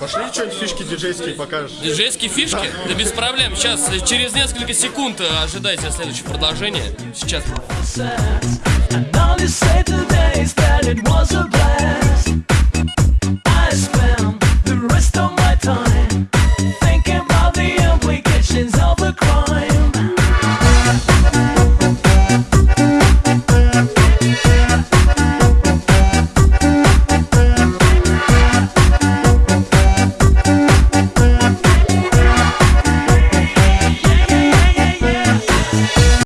Пошли что-нибудь фишки диджейские покажешь. Диджейские фишки? Да без проблем. Сейчас, э, через несколько секунд э, ожидайте следующее продолжение. Сейчас.